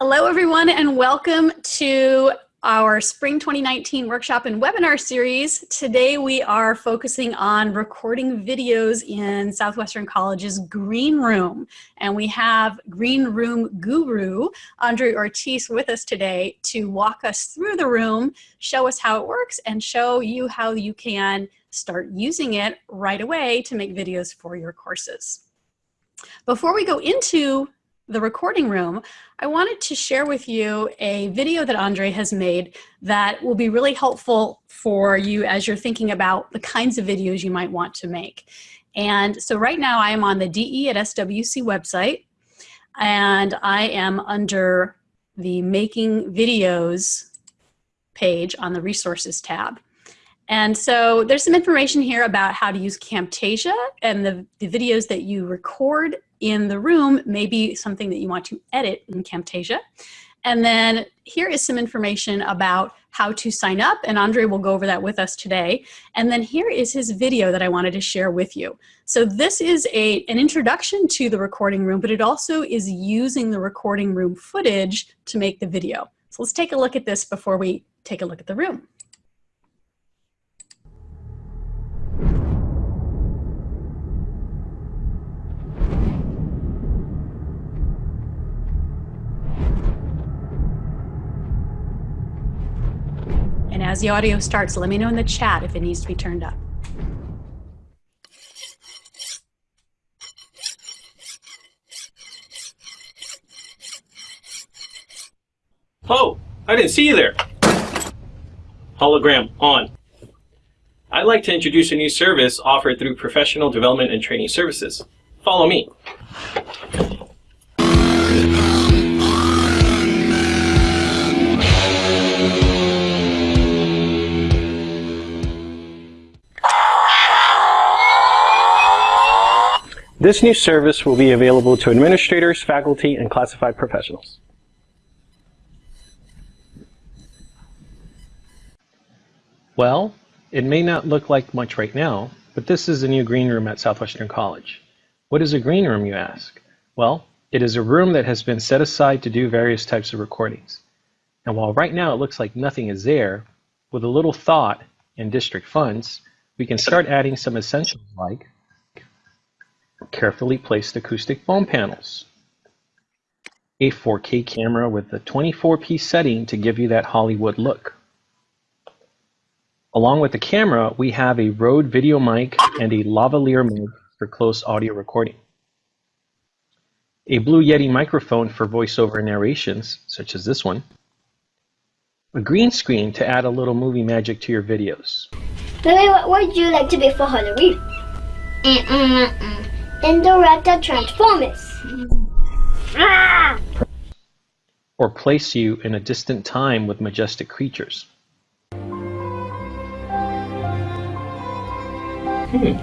Hello, everyone, and welcome to our Spring 2019 workshop and webinar series. Today we are focusing on recording videos in Southwestern College's Green Room. And we have Green Room guru, Andre Ortiz, with us today to walk us through the room, show us how it works, and show you how you can start using it right away to make videos for your courses. Before we go into the recording room, I wanted to share with you a video that Andre has made that will be really helpful for you as you're thinking about the kinds of videos you might want to make. And so right now I am on the DE at SWC website and I am under the making videos page on the resources tab. And so there's some information here about how to use Camtasia and the, the videos that you record in the room may be something that you want to edit in Camtasia. And then here is some information about how to sign up, and Andre will go over that with us today. And then here is his video that I wanted to share with you. So this is a, an introduction to the recording room, but it also is using the recording room footage to make the video. So let's take a look at this before we take a look at the room. As the audio starts, let me know in the chat if it needs to be turned up. Oh, I didn't see you there. Hologram on. I'd like to introduce a new service offered through Professional Development and Training Services. Follow me. This new service will be available to administrators, faculty, and classified professionals. Well, it may not look like much right now, but this is the new green room at Southwestern College. What is a green room, you ask? Well, it is a room that has been set aside to do various types of recordings. And while right now it looks like nothing is there, with a little thought and district funds, we can start adding some essentials like carefully placed acoustic foam panels, a 4K camera with a 24p setting to give you that Hollywood look. Along with the camera, we have a Rode video mic and a lavalier mic for close audio recording. A Blue Yeti microphone for voiceover narrations, such as this one. A green screen to add a little movie magic to your videos. Lily, what would you like to be for Halloween? Mm -mm -mm. Indoraptor Transformers. Or place you in a distant time with majestic creatures. Hmm.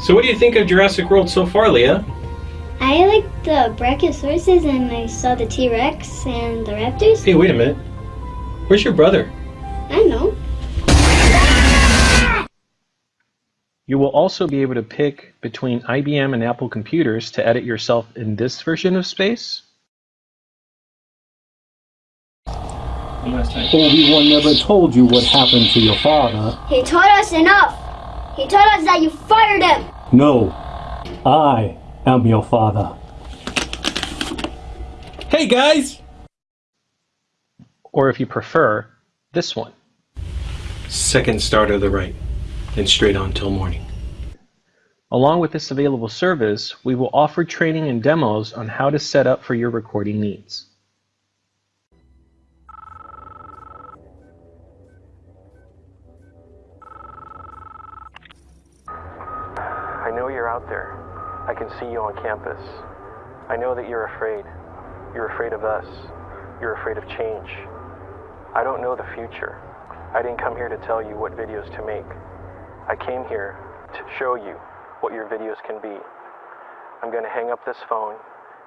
So what do you think of Jurassic World so far, Leah? I like the Brachiosauruses and I saw the T-Rex and the Raptors. Hey, wait a minute. Where's your brother? I know. You will also be able to pick between IBM and Apple computers to edit yourself in this version of space. Obi-Wan never told you what happened to your father. He taught us enough. He told us that you fired him. No, I am your father. Hey guys! Or if you prefer, this one. Second start of the right and straight on till morning. Along with this available service, we will offer training and demos on how to set up for your recording needs. I know you're out there. I can see you on campus. I know that you're afraid. You're afraid of us. You're afraid of change. I don't know the future. I didn't come here to tell you what videos to make. I came here to show you what your videos can be. I'm going to hang up this phone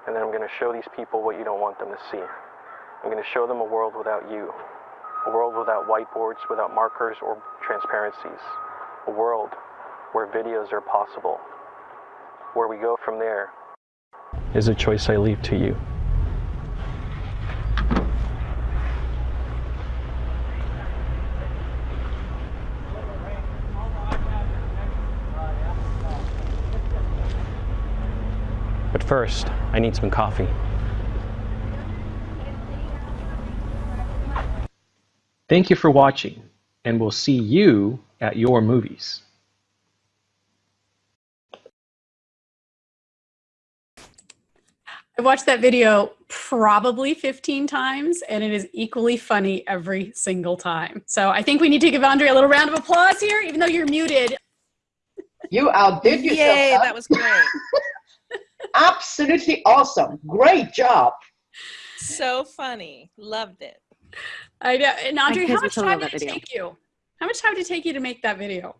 and then I'm going to show these people what you don't want them to see. I'm going to show them a world without you. A world without whiteboards, without markers or transparencies. A world where videos are possible. Where we go from there is a choice I leave to you. First, I need some coffee. Thank you for watching, and we'll see you at your movies. I've watched that video probably 15 times and it is equally funny every single time. So I think we need to give Andre a little round of applause here, even though you're muted. You outdid yourself. Yay, that was great. Absolutely awesome. Great job. so funny. Loved it. I know. And Audrey, how much time did it video. take you? How much time did it take you to make that video?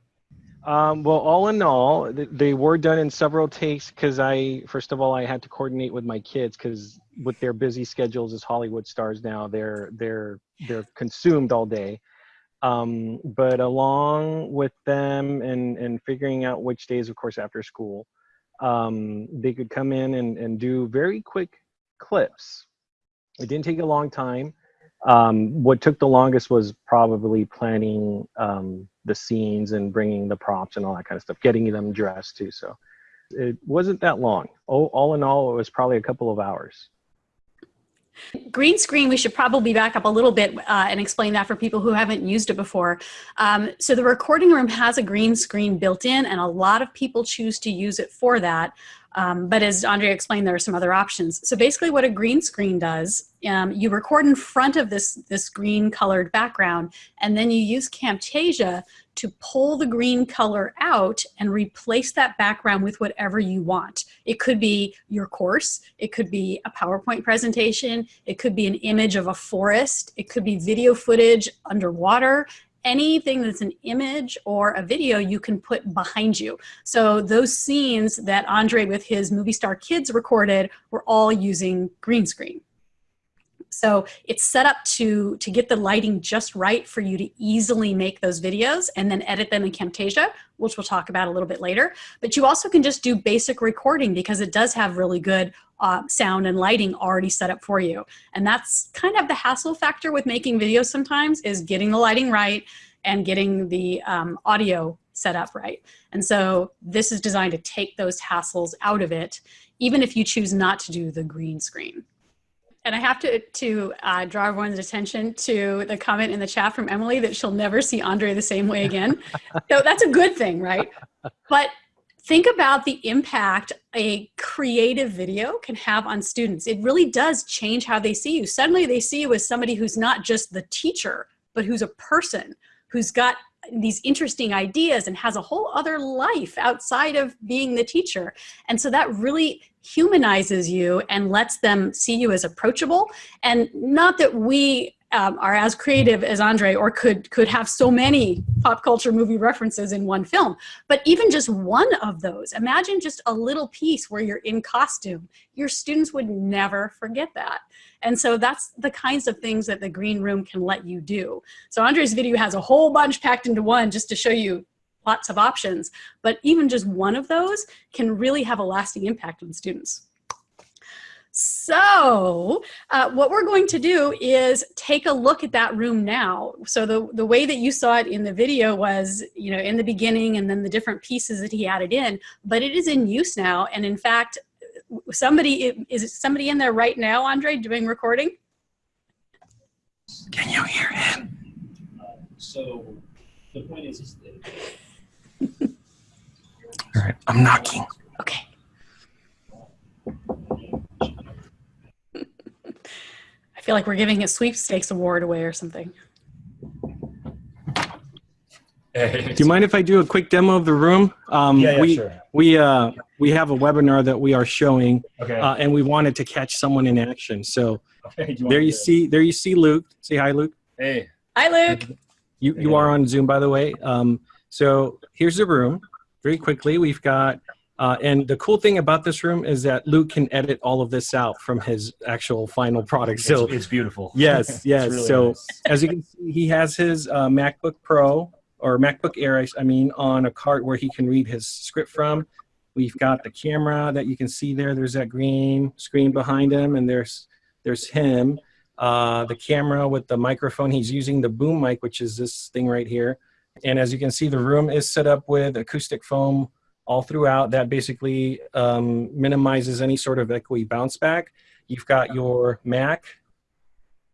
Um, well, all in all, th- they were done in several takes because I, first of all, I had to coordinate with my kids because with their busy schedules as Hollywood stars now, they're they're they're consumed all day. Um, but along with them and and figuring out which days, of course, after school, um, they could come in and and do very quick clips. It didn't take a long time. Um, what took the longest was probably planning um, the scenes and bringing the props and all that kind of stuff, getting them dressed too. So it wasn't that long. All, all in all, it was probably a couple of hours. Green screen, we should probably back up a little bit uh, and explain that for people who haven't used it before. Um, so the recording room has a green screen built in and a lot of people choose to use it for that. Um, but as Andrea explained, there are some other options. So basically what a green screen does, um, you record in front of this, this green colored background, and then you use Camtasia to pull the green color out and replace that background with whatever you want. It could be your course, it could be a PowerPoint presentation, it could be an image of a forest, it could be video footage underwater, anything that's an image or a video you can put behind you. So those scenes that Andre with his movie star kids recorded were all using green screen. So it's set up to, to get the lighting just right for you to easily make those videos and then edit them in Camtasia, which we'll talk about a little bit later. But you also can just do basic recording because it does have really good uh, sound and lighting already set up for you. And that's kind of the hassle factor with making videos sometimes is getting the lighting right and getting the um, audio set up right. And so this is designed to take those hassles out of it, even if you choose not to do the green screen. And I have to, to uh, draw everyone's attention to the comment in the chat from Emily that she'll never see Andre the same way again. so that's a good thing, right? But think about the impact a creative video can have on students. It really does change how they see you. Suddenly they see you as somebody who's not just the teacher, but who's a person who's got these interesting ideas and has a whole other life outside of being the teacher. And so that really humanizes you and lets them see you as approachable. And not that we um, are as creative as Andre or could, could have so many pop culture movie references in one film, but even just one of those, imagine just a little piece where you're in costume. Your students would never forget that. And so that's the kinds of things that the green room can let you do. So Andre's video has a whole bunch packed into one just to show you lots of options, but even just one of those can really have a lasting impact on students. So uh, what we're going to do is take a look at that room now. So the, the way that you saw it in the video was, you know, in the beginning and then the different pieces that he added in, but it is in use now. And in fact, somebody, is somebody in there right now, Andre, doing recording? Can you hear him? So the point is, is that All right, I'm knocking. Okay. I feel like we're giving a sweepstakes award away or something. Do you mind if I do a quick demo of the room? Um, Yeah, yeah, we, sure. We, uh, we have a webinar that we are showing, Okay. uh, and we wanted to catch someone in action. So okay. do there you see, there you see Luke. Say hi, Luke. Hey. Hi, Luke. You, you are on Zoom, by the way. Um, so here's the room. Very quickly, we've got, uh, and the cool thing about this room is that Luke can edit all of this out from his actual final product. So it's, it's beautiful. Yes, yes. really so nice. as you can see, he has his uh, MacBook Pro or MacBook Air, I mean, on a cart where he can read his script from. We've got the camera that you can see there. There's that green screen behind him, and there's there's him. Uh, the camera with the microphone. He's using the boom mic, which is this thing right here. And as you can see, the room is set up with acoustic foam all throughout. That basically um, minimizes any sort of echoey bounce back. You've got your Mac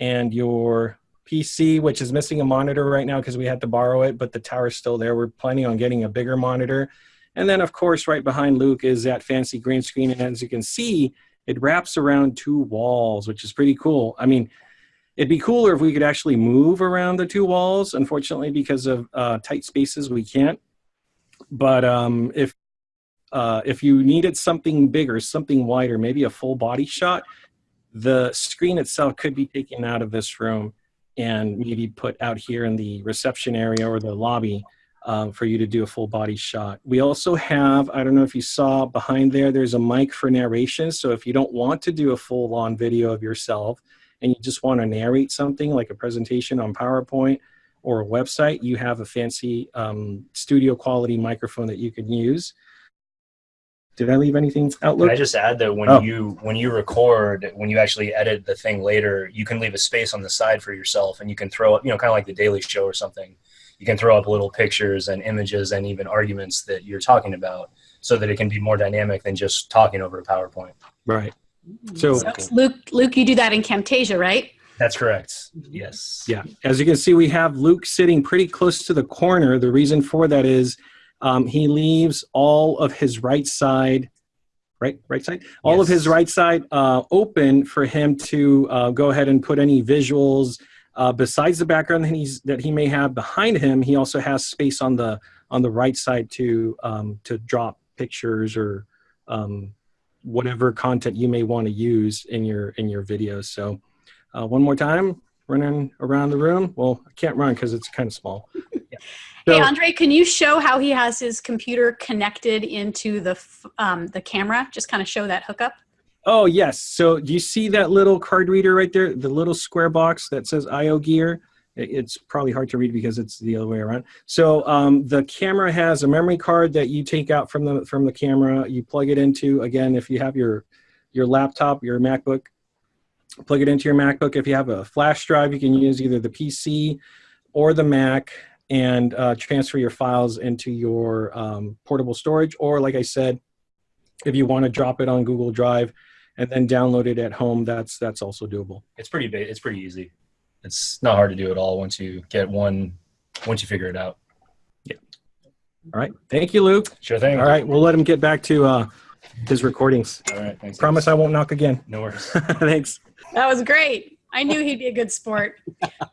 and your PC, which is missing a monitor right now because we had to borrow it, but the tower's still there. We're planning on getting a bigger monitor. And then, of course, right behind Luke is that fancy green screen. And as you can see, it wraps around two walls, which is pretty cool. I mean, it'd be cooler if we could actually move around the two walls. Unfortunately, because of uh, tight spaces, we can't. But um, if uh, if you needed something bigger, something wider, maybe a full body shot, the screen itself could be taken out of this room and maybe put out here in the reception area or the lobby um, for you to do a full body shot. We also have, I don't know if you saw behind there, there's a mic for narration. So if you don't want to do a full on video of yourself and you just want to narrate something like a presentation on PowerPoint or a website, you have a fancy um, studio quality microphone that you can use. Did I leave anything out? Can I just add that when Oh. you when you record, when you actually edit the thing later, you can leave a space on the side for yourself, and you can throw up, you know, kind of like the Daily Show or something. You can throw up little pictures and images and even arguments that you're talking about, so that it can be more dynamic than just talking over a PowerPoint. Right. Mm-hmm. So So, Luke, Luke, you do that in Camtasia, right? That's correct. Mm-hmm. Yes. Yeah, as you can see, we have Luke sitting pretty close to the corner. The reason for that is um, he leaves all of his right side, right, right side, all of his right side uh, open for him to uh, go ahead and put any visuals uh, besides the background that he's that he may have behind him. He also has space on the on the right side to um, to drop pictures or um, whatever content you may want to use in your in your videos. So. Uh, one more time, running around the room. Well, I can't run because it's kind of small. hey, So- Andre, can you show how he has his computer connected into the f- um, the camera? Just kind of show that hookup. Oh yes. So do you see that little card reader right there? The little square box that says IO Gear. It's probably hard to read because it's the other way around. So um, the camera has a memory card that you take out from the from the camera. You plug it into again if you have your your laptop, your MacBook. Plug it into your MacBook. If you have a flash drive, you can use either the PC or the Mac and uh, transfer your files into your um, portable storage. Or like I said, if you want to drop it on Google Drive and then download it at home, that's that's also doable. It's pretty ba- It's pretty easy. It's not hard to do at all once you get one. Once you figure it out. Yeah. All right. Thank you, Luke. Sure thing. All right. We'll let him get back to uh, his recordings. All right. Thanks. Promise I won't knock again. No worries. Thanks. That was great. I knew he'd be a good sport.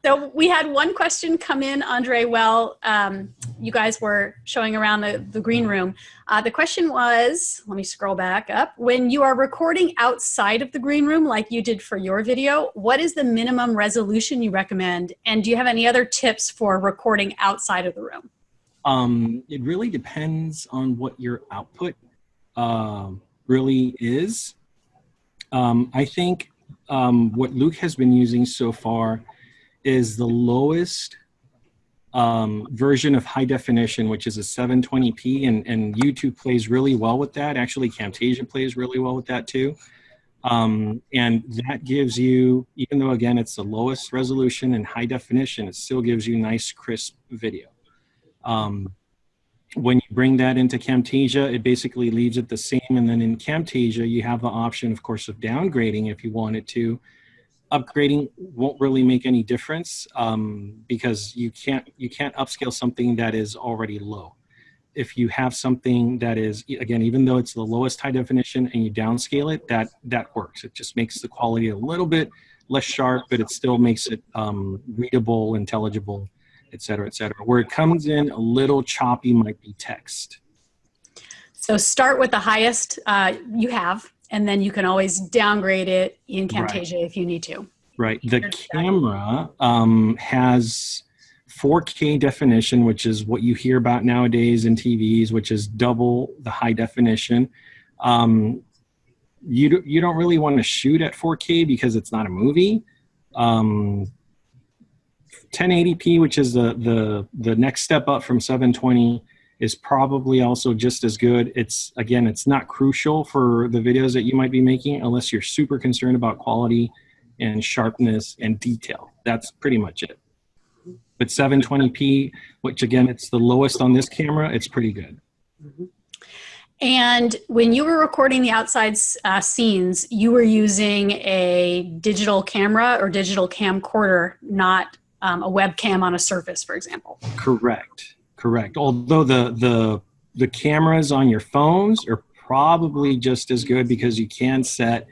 So we had one question come in, Andre. Well, um, you guys were showing around the, the green room. Uh, the question was, let me scroll back up. When you are recording outside of the green room, like you did for your video, what is the minimum resolution you recommend? And do you have any other tips for recording outside of the room? Um, it really depends on what your output um, really is. Um, I think um, what Luke has been using so far is the lowest um, version of high definition, which is a 720p, and, and YouTube plays really well with that. Actually, Camtasia plays really well with that too. Um, and that gives you, even though again it's the lowest resolution and high definition, it still gives you nice, crisp video. Um, when you bring that into Camtasia, it basically leaves it the same. And then in Camtasia, you have the option, of course, of downgrading if you wanted to. Upgrading won't really make any difference um, because you can't you can't upscale something that is already low. If you have something that is again, even though it's the lowest high definition and you downscale it, that that works. It just makes the quality a little bit less sharp, but it still makes it um, readable, intelligible, et cetera, et cetera. Where it comes in a little choppy might be text. So start with the highest uh, you have, and then you can always downgrade it in Right. Camtasia if you need to. Right. The camera um, has 4K definition, which is what you hear about nowadays in TVs, which is double the high definition. Um, you, you don't really want to shoot at 4K because it's not a movie. Um, 1080p, which is the, the, the next step up from 720, is probably also just as good. It's again, it's not crucial for the videos that you might be making unless you're super concerned about quality and sharpness and detail. That's pretty much it. But 720p, which again, it's the lowest on this camera, it's pretty good. And when you were recording the outside uh, scenes, you were using a digital camera or digital camcorder, not um, a webcam on a surface, for example. Correct. Correct. Although the the the cameras on your phones are probably just as good because you can set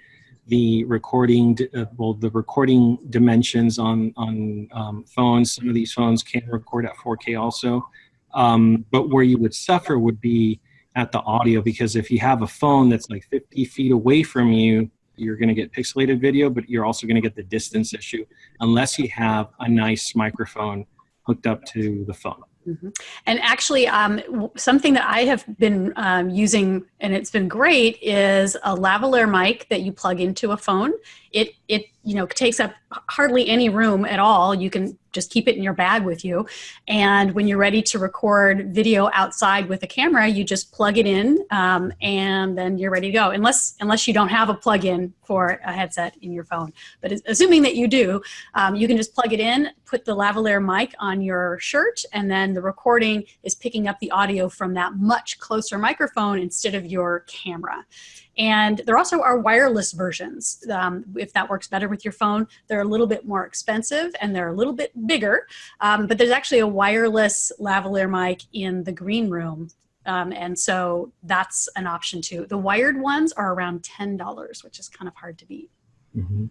the recording uh, well the recording dimensions on on um, phones. Some of these phones can record at 4K also, um, but where you would suffer would be at the audio because if you have a phone that's like 50 feet away from you, you're going to get pixelated video, but you're also going to get the distance issue unless you have a nice microphone hooked up to the phone. Mm -hmm. And actually, um, something that I have been um, using, and it's been great, is a lavalier mic that you plug into a phone. It it you know takes up hardly any room at all. You can just keep it in your bag with you. And when you're ready to record video outside with a camera, you just plug it in um, and then you're ready to go. Unless, unless you don't have a plug-in for a headset in your phone. But assuming that you do, um, you can just plug it in, put the lavalier mic on your shirt, and then the recording is picking up the audio from that much closer microphone instead of your camera. And there also are wireless versions. Um, if that works better with your phone, they're a little bit more expensive and they're a little bit bigger. Um, but there's actually a wireless lavalier mic in the green room. Um, and so that's an option too. The wired ones are around $10, which is kind of hard to beat. Mm -hmm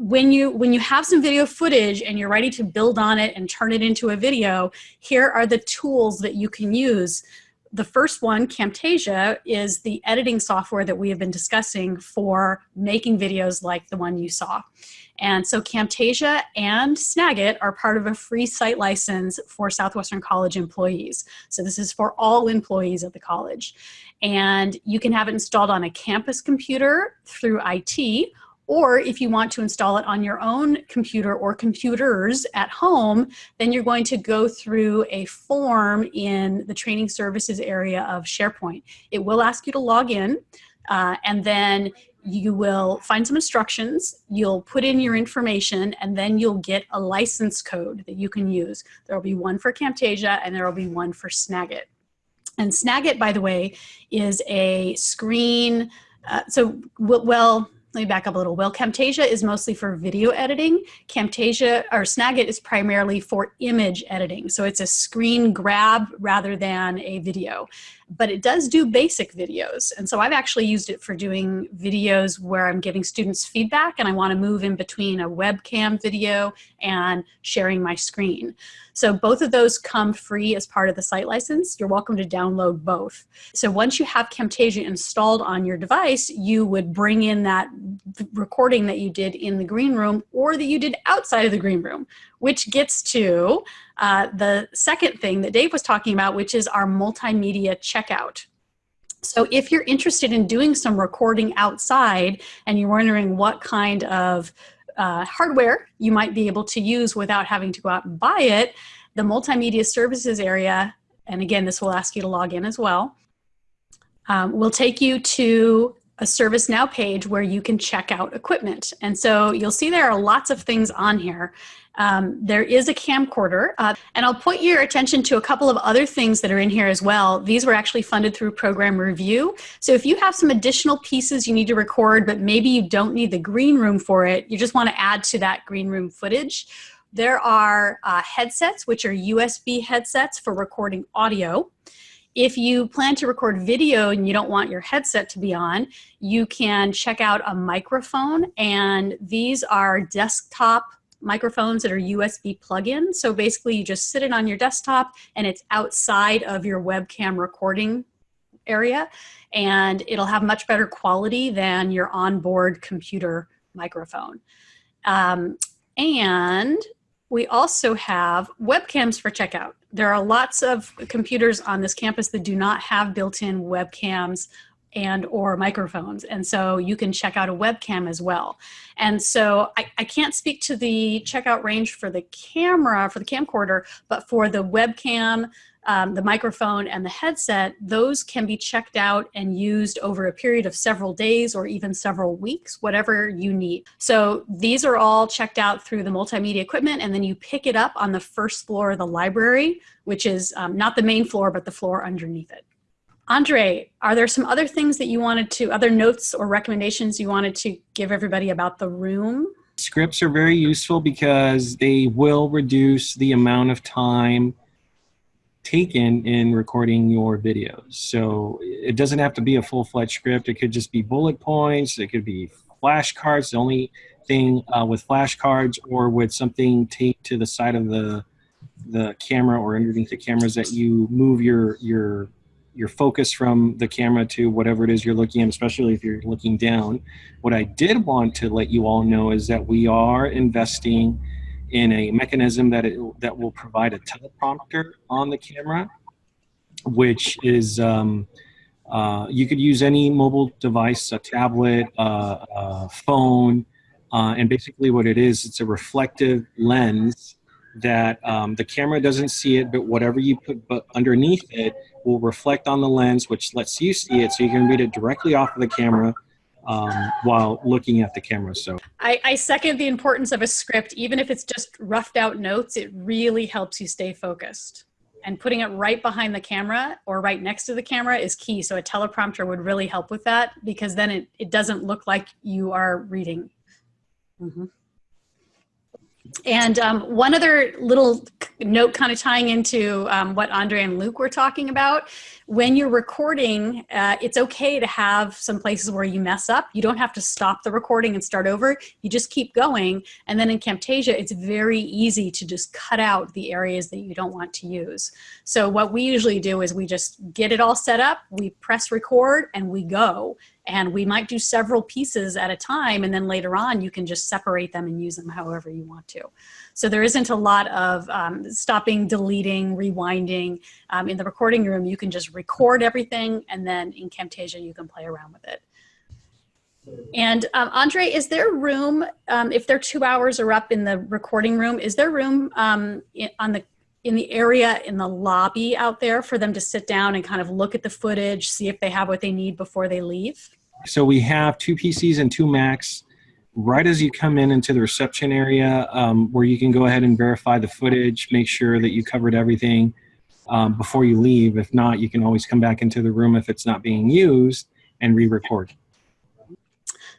when you when you have some video footage and you're ready to build on it and turn it into a video here are the tools that you can use the first one, Camtasia, is the editing software that we have been discussing for making videos like the one you saw. And so Camtasia and Snagit are part of a free site license for Southwestern College employees. So this is for all employees at the college. And you can have it installed on a campus computer through IT, or if you want to install it on your own computer or computers at home, then you're going to go through a form in the training services area of SharePoint. It will ask you to log in uh, and then you will find some instructions, you'll put in your information, and then you'll get a license code that you can use. There will be one for Camtasia and there will be one for Snagit. And Snagit, by the way, is a screen, uh, so well, let me back up a little. Well, Camtasia is mostly for video editing. Camtasia or Snagit is primarily for image editing. So it's a screen grab rather than a video but it does do basic videos. And so I've actually used it for doing videos where I'm giving students feedback and I wanna move in between a webcam video and sharing my screen. So both of those come free as part of the site license. You're welcome to download both. So once you have Camtasia installed on your device, you would bring in that recording that you did in the green room or that you did outside of the green room, which gets to uh, the second thing that Dave was talking about, which is our multimedia checkout. So if you're interested in doing some recording outside and you're wondering what kind of uh, hardware you might be able to use without having to go out and buy it, the multimedia services area, and again, this will ask you to log in as well, um, will take you to a ServiceNow page where you can check out equipment. And so you'll see there are lots of things on here. Um, there is a camcorder, uh, and I'll point your attention to a couple of other things that are in here as well. These were actually funded through program review. So if you have some additional pieces you need to record, but maybe you don't need the green room for it, you just want to add to that green room footage. There are uh, headsets, which are USB headsets for recording audio. If you plan to record video and you don't want your headset to be on, you can check out a microphone and these are desktop microphones that are USB plug-in. So basically you just sit it on your desktop and it's outside of your webcam recording area and it'll have much better quality than your onboard computer microphone. Um, and we also have webcams for checkout. There are lots of computers on this campus that do not have built-in webcams and or microphones. And so you can check out a webcam as well. And so I, I can't speak to the checkout range for the camera, for the camcorder, but for the webcam, um, the microphone and the headset, those can be checked out and used over a period of several days or even several weeks, whatever you need. So these are all checked out through the multimedia equipment and then you pick it up on the first floor of the library, which is um, not the main floor, but the floor underneath it. Andre, are there some other things that you wanted to, other notes or recommendations you wanted to give everybody about the room? Scripts are very useful because they will reduce the amount of time taken in recording your videos. So it doesn't have to be a full-fledged script. It could just be bullet points. It could be flashcards. The only thing uh, with flashcards or with something taped to the side of the the camera or underneath the cameras that you move your your your focus from the camera to whatever it is you're looking at, especially if you're looking down. What I did want to let you all know is that we are investing in a mechanism that it, that will provide a teleprompter on the camera, which is um, uh, you could use any mobile device, a tablet, uh, a phone, uh, and basically what it is, it's a reflective lens that um, the camera doesn't see it, but whatever you put but underneath it will reflect on the lens, which lets you see it, so you can read it directly off of the camera um, while looking at the camera. So I, I second the importance of a script, even if it's just roughed out notes. It really helps you stay focused. And putting it right behind the camera or right next to the camera is key. So a teleprompter would really help with that because then it, it doesn't look like you are reading. Mm -hmm. And um, one other little note kind of tying into um, what Andre and Luke were talking about, when you're recording, uh, it's okay to have some places where you mess up. You don't have to stop the recording and start over. You just keep going. And then in Camtasia, it's very easy to just cut out the areas that you don't want to use. So what we usually do is we just get it all set up, we press record, and we go and we might do several pieces at a time and then later on you can just separate them and use them however you want to. So there isn't a lot of um, stopping, deleting, rewinding. Um, in the recording room you can just record everything and then in Camtasia you can play around with it. And um, Andre, is there room, um, if they're two hours or up in the recording room, is there room um, in, on the in the area in the lobby out there for them to sit down and kind of look at the footage, see if they have what they need before they leave? So we have two PCs and two Macs right as you come in into the reception area um, where you can go ahead and verify the footage, make sure that you covered everything um, before you leave. If not, you can always come back into the room if it's not being used and re-record.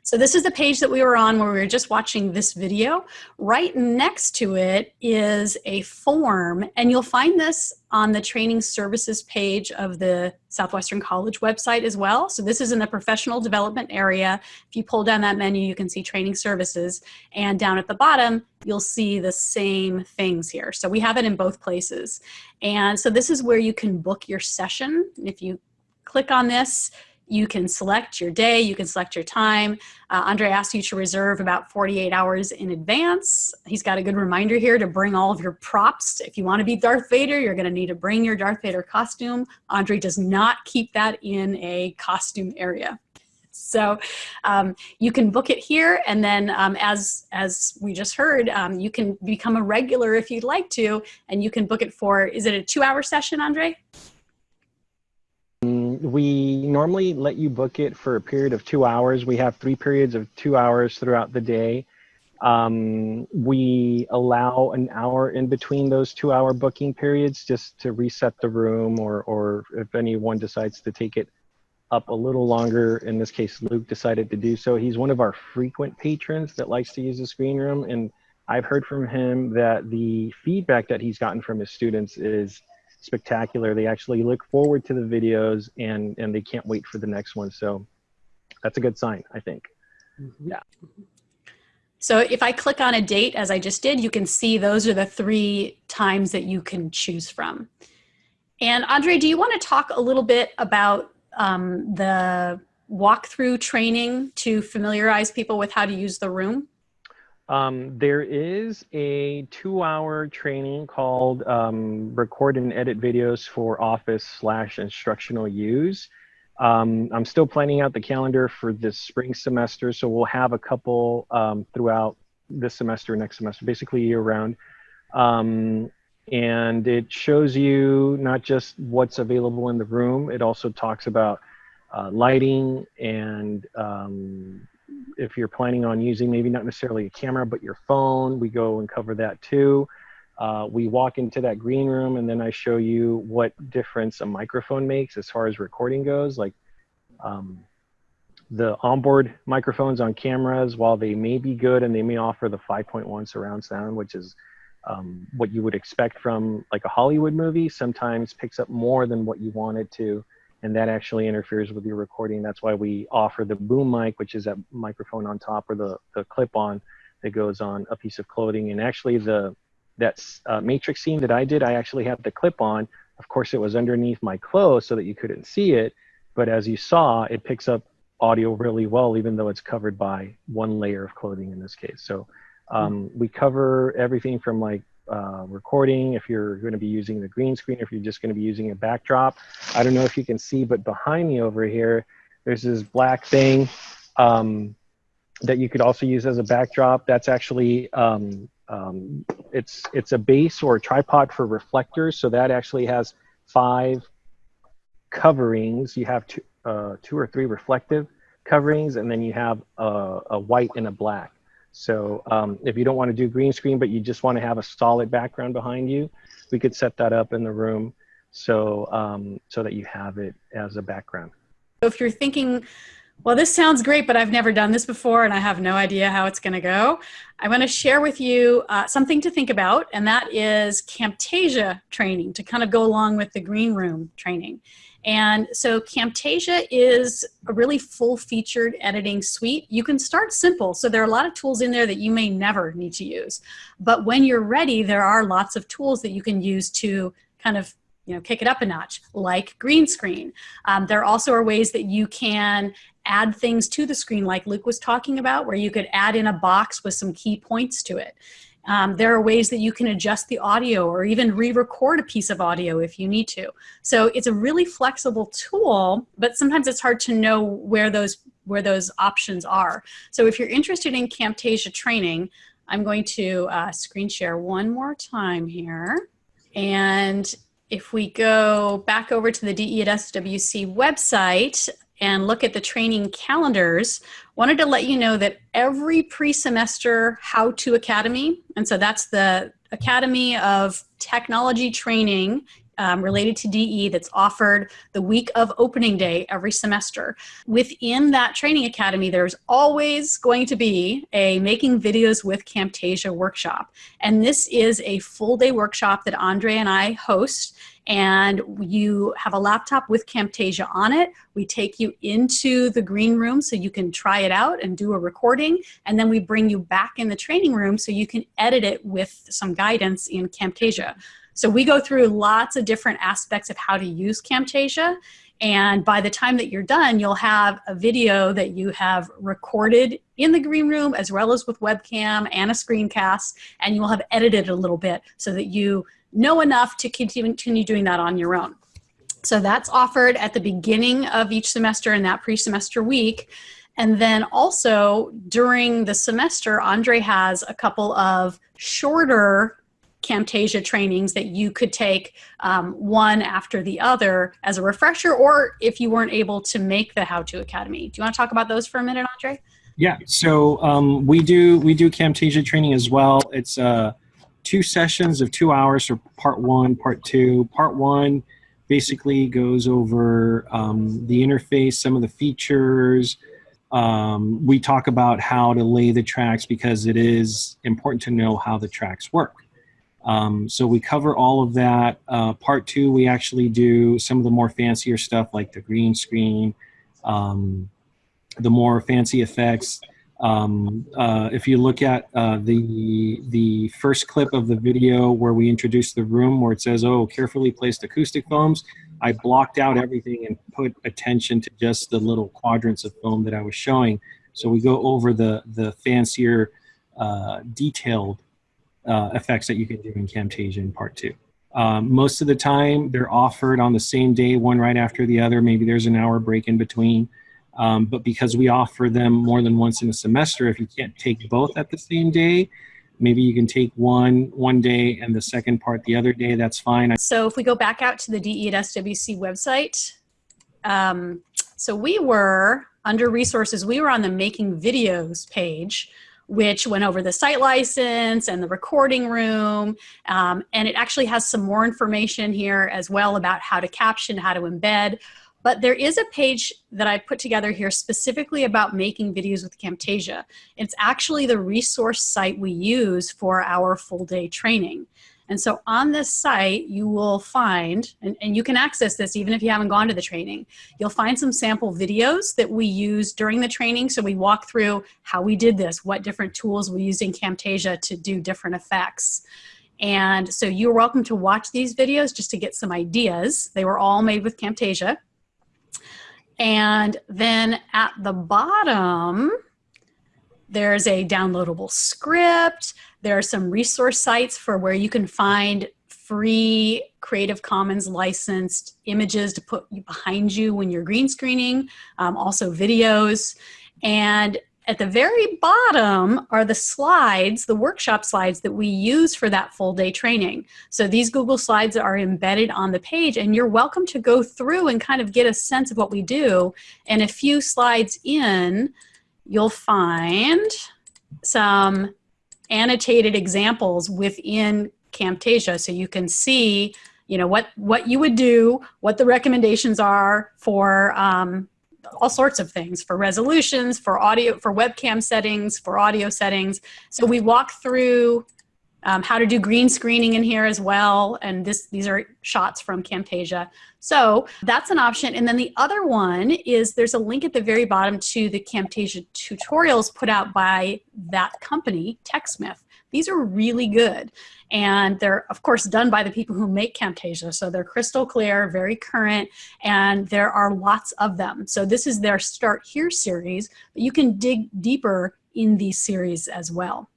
So this is the page that we were on where we were just watching this video. Right next to it is a form, and you'll find this on the training services page of the Southwestern College website as well. So this is in the professional development area. If you pull down that menu, you can see training services. And down at the bottom, you'll see the same things here. So we have it in both places. And so this is where you can book your session. If you click on this, you can select your day, you can select your time. Uh, Andre asked you to reserve about 48 hours in advance. He's got a good reminder here to bring all of your props. If you wanna be Darth Vader, you're gonna need to bring your Darth Vader costume. Andre does not keep that in a costume area. So um, you can book it here, and then um, as as we just heard, um, you can become a regular if you'd like to, and you can book it for. Is it a two-hour session, Andre? We normally let you book it for a period of two hours. We have three periods of two hours throughout the day. Um, we allow an hour in between those two hour booking periods just to reset the room or, or if anyone decides to take it up a little longer. In this case, Luke decided to do so. He's one of our frequent patrons that likes to use the screen room. And I've heard from him that the feedback that he's gotten from his students is spectacular. They actually look forward to the videos and, and they can't wait for the next one. So that's a good sign, I think. Mm -hmm. Yeah. So if I click on a date, as I just did, you can see those are the three times that you can choose from. And Andre, do you want to talk a little bit about um, the walkthrough training to familiarize people with how to use the room? Um, there is a two-hour training called um, Record and Edit Videos for Office slash Instructional Use. Um, I'm still planning out the calendar for this spring semester, so we'll have a couple um, throughout this semester, next semester, basically year-round. Um, and it shows you not just what's available in the room, it also talks about uh, lighting and um, if you're planning on using maybe not necessarily a camera, but your phone, we go and cover that too. uh, we walk into that green room and then I show you what difference a microphone makes as far as recording goes. Like um, the onboard microphones on cameras, while they may be good and they may offer the 5.1 surround sound, which is um, what you would expect from like a Hollywood movie, sometimes picks up more than what you want it to. And that actually interferes with your recording. That's why we offer the boom mic, which is that microphone on top or the, the clip on that goes on a piece of clothing. And actually the that uh, matrix scene that I did, I actually had the clip on. Of course, it was underneath my clothes so that you couldn't see it. But as you saw, it picks up audio really well, even though it's covered by one layer of clothing in this case. So um, we cover everything from like uh, recording, if you're going to be using the green screen, if you're just going to be using a backdrop. I don't know if you can see, but behind me over here, there's this black thing um, that you could also use as a backdrop. That's actually um, um, it's it's a base or a tripod for reflectors. So that actually has five coverings. You have two, uh, two or three reflective coverings, and then you have a, a white and a black. So um, if you don't want to do green screen, but you just want to have a solid background behind you, we could set that up in the room so um, so that you have it as a background. So If you're thinking well, this sounds great, but I've never done this before and I have no idea how it's going to go. I want to share with you uh, something to think about, and that is Camtasia training to kind of go along with the green room training. And so Camtasia is a really full featured editing suite. You can start simple. So there are a lot of tools in there that you may never need to use. But when you're ready, there are lots of tools that you can use to kind of you know, kick it up a notch, like green screen. Um, there also are ways that you can add things to the screen like Luke was talking about where you could add in a box with some key points to it. Um, there are ways that you can adjust the audio or even re-record a piece of audio if you need to. So it's a really flexible tool, but sometimes it's hard to know where those where those options are. So if you're interested in Camtasia training, I'm going to uh, screen share one more time here. And if we go back over to the DE at SWC website, and look at the training calendars, wanted to let you know that every pre-semester How To Academy, and so that's the Academy of Technology Training um, related to DE that's offered the week of opening day every semester. Within that training academy, there's always going to be a making videos with Camtasia workshop. And this is a full day workshop that Andre and I host and you have a laptop with Camtasia on it. We take you into the green room so you can try it out and do a recording, and then we bring you back in the training room so you can edit it with some guidance in Camtasia. So we go through lots of different aspects of how to use Camtasia, and by the time that you're done, you'll have a video that you have recorded in the green room as well as with webcam and a screencast, and you'll have edited a little bit so that you know enough to continue doing that on your own. So that's offered at the beginning of each semester in that pre-semester week. And then also during the semester, Andre has a couple of shorter Camtasia trainings that you could take um, one after the other as a refresher, or if you weren't able to make the How To Academy. Do you want to talk about those for a minute, Andre? Yeah, so um, we do we do Camtasia training as well. It's uh, two sessions of two hours for part one, part two. Part one basically goes over um, the interface, some of the features. Um, we talk about how to lay the tracks because it is important to know how the tracks work. Um, so we cover all of that. Uh, part two, we actually do some of the more fancier stuff like the green screen, um, the more fancy effects, um, uh, if you look at uh, the the first clip of the video where we introduce the room where it says, oh, carefully placed acoustic foams, I blocked out everything and put attention to just the little quadrants of foam that I was showing. So we go over the, the fancier, uh, detailed uh, effects that you can do in Camtasia in part two. Um, most of the time, they're offered on the same day, one right after the other. Maybe there's an hour break in between. Um, but because we offer them more than once in a semester, if you can't take both at the same day, maybe you can take one one day and the second part the other day. That's fine. So if we go back out to the DE at SWC website, um, so we were under resources, we were on the making videos page which went over the site license and the recording room. Um, and it actually has some more information here as well about how to caption, how to embed. But there is a page that I put together here specifically about making videos with Camtasia. It's actually the resource site we use for our full day training. And so on this site, you will find, and, and you can access this even if you haven't gone to the training, you'll find some sample videos that we use during the training. So we walk through how we did this, what different tools we used in Camtasia to do different effects. And so you're welcome to watch these videos just to get some ideas. They were all made with Camtasia. And then at the bottom, there's a downloadable script. There are some resource sites for where you can find free Creative Commons licensed images to put behind you when you're green screening, um, also videos. And at the very bottom are the slides, the workshop slides that we use for that full day training. So these Google Slides are embedded on the page and you're welcome to go through and kind of get a sense of what we do. And a few slides in, you'll find some annotated examples within Camtasia so you can see you know what what you would do what the recommendations are for um, all sorts of things for resolutions for audio for webcam settings for audio settings so we walk through um, how to do green screening in here as well. And this, these are shots from Camtasia. So that's an option. And then the other one is there's a link at the very bottom to the Camtasia tutorials put out by that company, TechSmith. These are really good. And they're, of course, done by the people who make Camtasia. So they're crystal clear, very current, and there are lots of them. So this is their Start Here series, but you can dig deeper in these series as well.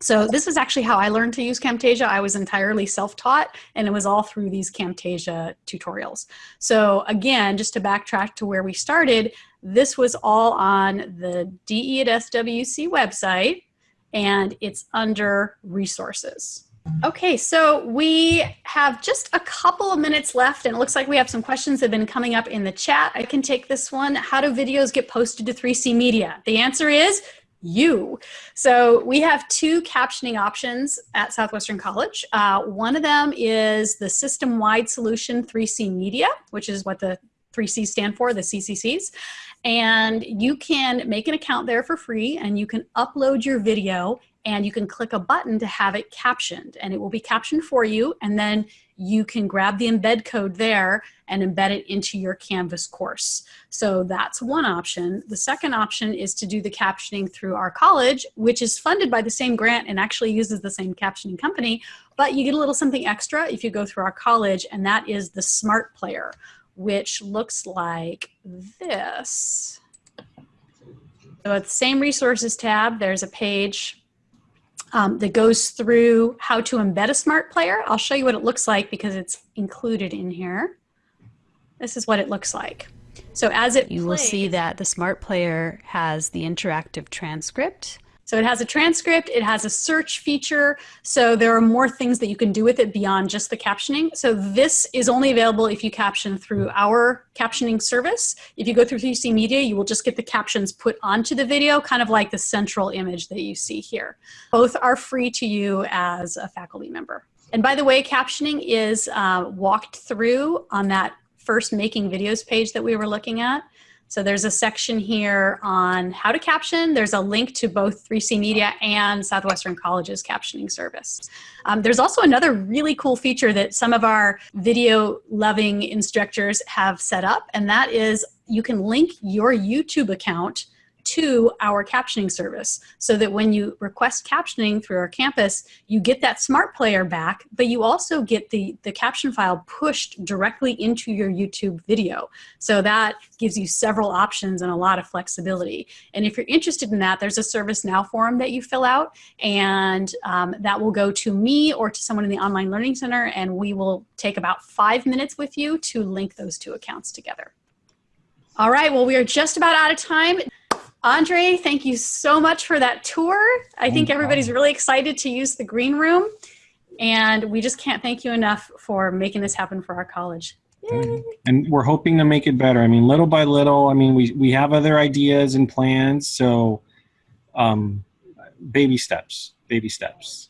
So this is actually how I learned to use Camtasia. I was entirely self-taught and it was all through these Camtasia tutorials. So again, just to backtrack to where we started, this was all on the DE at SWC website and it's under resources. Okay, so we have just a couple of minutes left and it looks like we have some questions that have been coming up in the chat. I can take this one. How do videos get posted to 3C Media? The answer is you. So we have two captioning options at Southwestern College. Uh, one of them is the system-wide solution 3C Media, which is what the 3C stand for, the CCCs. And you can make an account there for free and you can upload your video and you can click a button to have it captioned and it will be captioned for you and then you can grab the embed code there and embed it into your Canvas course. So that's one option. The second option is to do the captioning through our college, which is funded by the same grant and actually uses the same captioning company, but you get a little something extra if you go through our college, and that is the Smart Player, which looks like this. So at the same resources tab, there's a page um, that goes through how to embed a smart player. I'll show you what it looks like because it's included in here. This is what it looks like. So as it You plays, will see that the smart player has the interactive transcript. So it has a transcript, it has a search feature, so there are more things that you can do with it beyond just the captioning. So this is only available if you caption through our captioning service. If you go through 3C Media, you will just get the captions put onto the video, kind of like the central image that you see here. Both are free to you as a faculty member. And by the way, captioning is uh, walked through on that first making videos page that we were looking at. So there's a section here on how to caption. There's a link to both 3C Media and Southwestern College's captioning service. Um, there's also another really cool feature that some of our video loving instructors have set up, and that is you can link your YouTube account to our captioning service so that when you request captioning through our campus, you get that smart player back, but you also get the, the caption file pushed directly into your YouTube video. So that gives you several options and a lot of flexibility. And if you're interested in that, there's a ServiceNow form that you fill out and um, that will go to me or to someone in the Online Learning Center and we will take about five minutes with you to link those two accounts together. All right, well, we are just about out of time. Andre, thank you so much for that tour. I think everybody's really excited to use the green room and we just can't thank you enough for making this happen for our college. Yay. And we're hoping to make it better. I mean, little by little, I mean, we, we have other ideas and plans. So um, baby steps, baby steps.